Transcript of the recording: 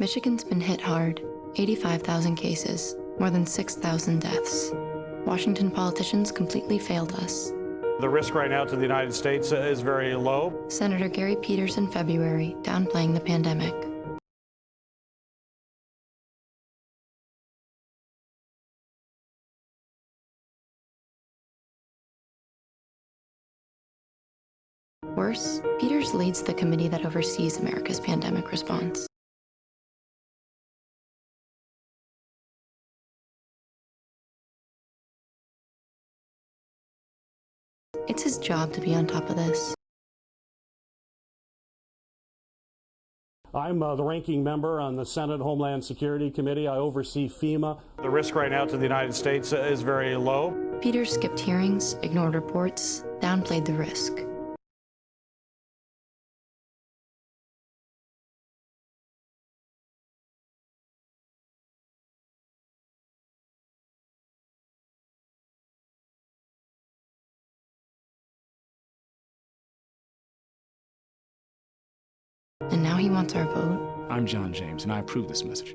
Michigan's been hit hard 85,000 cases, more than 6,000 deaths. Washington politicians completely failed us. The risk right now to the United States uh, is very low. Senator Gary Peters in February downplaying the pandemic. Worse, Peters leads the committee that oversees America's pandemic response. It's his job to be on top of this. I'm uh, the ranking member on the Senate Homeland Security Committee. I oversee FEMA. The risk right now to the United States is very low. Peters skipped hearings, ignored reports, downplayed the risk. And now he wants our vote. I'm John James, and I approve this message.